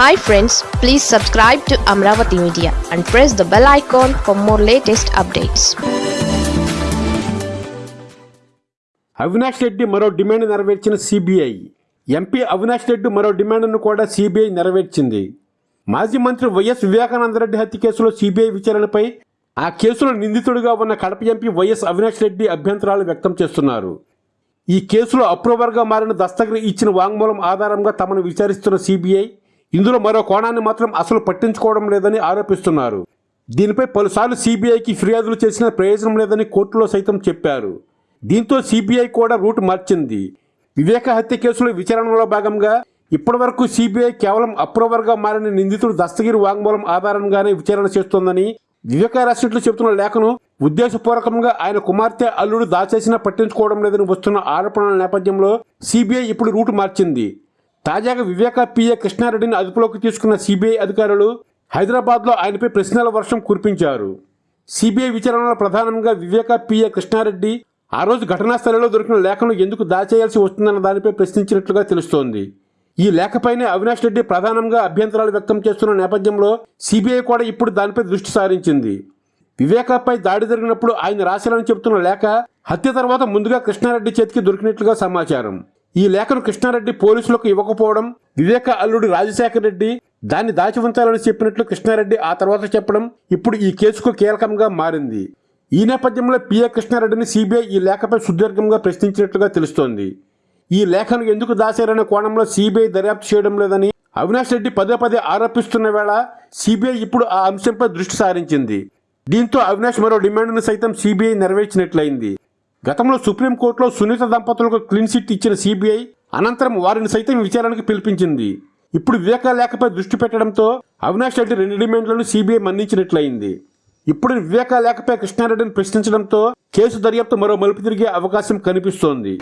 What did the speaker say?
Hi friends please subscribe to Amaravati media and press the bell icon for more latest updates Avinash Reddy మరో demand నెరవేర్చిన CBI MP Avinash Reddy మరో డిమాండ్ను కూడా CBI నెరవేర్చింది. మాజీ మంత్రి YS Vivekananda Reddy హత్య కేసులో సిబిఐ విచారణపై ఆ కేసులో నిందితుడిగా ఉన్న Kadapa MP Y S Avinash Reddy అభ్యంతరాలు వ్యక్తం చేస్తున్నారు. ఈ కేసులో అప్రూవర్గా మారిన దస్తగిరి ఇచ్చిన వాంగ్మూలం ఆధారంగా తమను విచారిస్తున్న సిబిఐ ఇందులో మరో కోణాన్ని మాత్రం అసలు పట్టించుకోవడం లేదని ఆరోపిస్తున్నారు. దీనిపై పలుసార్లు సిబిఐకి ఫిర్యాదులు చేసిన ప్రయోజనం లేదని కోర్టులో సైతం చెప్పారు. దీంతో సిబిఐ కూడా రూట్ మార్చింది. వివేక హత్య కేసులో విచారణలో భాగంగా ఇప్పటివరకు సిబిఐ కేవలం అప్రూవర్గా మారిన నిందితుడు దస్తగిరి వాంగ్మూలం ఆధారంగానే విచారణ చేస్తోందని వివేక రాసినట్లు చెబుతున్న లేఖను ఉద్దేశపూర్వకంగా ఆయన కుమార్తె అల్లుడు దాచేసినా పట్టించుకోవడం లేదని వస్తున్న ఆరోపణల నేపథ్యంలో సిబిఐ ఇప్పుడు రూట్ మార్చింది. తాజాగా వివేక పిఏ కృష్ణారెడ్డిని అదుపులోకి తీసుకున్న సిబిఐ అధికారులు హైదరాబాద్లో ఆయనపై ప్రశ్నల వర్షం కురిపించారు. సిబిఐ విచారణలో ప్రధానంగా వివేక పిఏ కృష్ణారెడ్డి ఆ రోజు ఘటనా స్థలంలో దొరికిన లేఖను ఎందుకు దాచేయాల్సి వస్తుందన్న దానిపై ప్రశ్నించినట్లుగా తెలుస్తోంది. ఈ లేఖపైనే అవినాష్ రెడ్డి ప్రధానంగా అభ్యంతరాలు వ్యక్తం చేస్తున్న నేపథ్యంలో సిబిఐ కూడా ఇప్పుడు దానిపై దృష్టి సారించింది. వివేకాపై దాడి జరిగినప్పుడు ఆయన రాశారని చెబుతున్న లేఖ హత్య తర్వాత ముందుగా కృష్ణారెడ్డి చేతికి దొరికినట్లుగా సమాచారం. ఈ లేఖను కృష్ణారెడ్డి పోలీసులకు ఇవ్వకపోవడం వివేక అల్లుడు రాజశేఖర్ రెడ్డి దాన్ని దాచి ఉంచాలని చెప్పినట్లు కృష్ణారెడ్డి ఆ తర్వాత చెప్పడం ఇప్పుడు ఈ కేసుకు కీలకంగా మారింది. ఈ నేపథ్యంలో పిఏ కృష్ణారెడ్డిని సిబిఐ ఈ లేఖపై సుదీర్ఘంగా ప్రశ్నించినట్లుగా తెలుస్తోంది. ఈ లేఖను ఎందుకు దాచారనే కోణంలో సిబిఐ దర్యాప్తు చేయడం లేదని అవినాష్ రెడ్డి పదే పదే ఆరోపిస్తున్న వేళ సిబిఐ ఇప్పుడు ఆ అంశంపై దృష్టి సారించింది. దీంతో అవినాష్ మరో డిమాండ్ను సైతం సిబిఐ నెరవేర్చినట్లయింది. గతంలో సుప్రీంకోర్టులో సునీత దంపతులకు క్లీన్ చిట్ ఇచ్చిన సిబిఐ అనంతరం వారిని సైతం విచారణకు పిలిపించింది. ఇప్పుడు వివేక లేఖపై దృష్టి పెట్టడంతో అవినాష్ రెడ్డి రెండు డిమాండ్లను సిబిఐ మన్నించినట్లయింది. ఇప్పుడు వివేక లేఖపై కృష్ణారెడ్డిని ప్రశ్నించడంతో కేసు దర్యాప్తు మరో మలుపు తిరిగే అవకాశం కనిపిస్తోంది.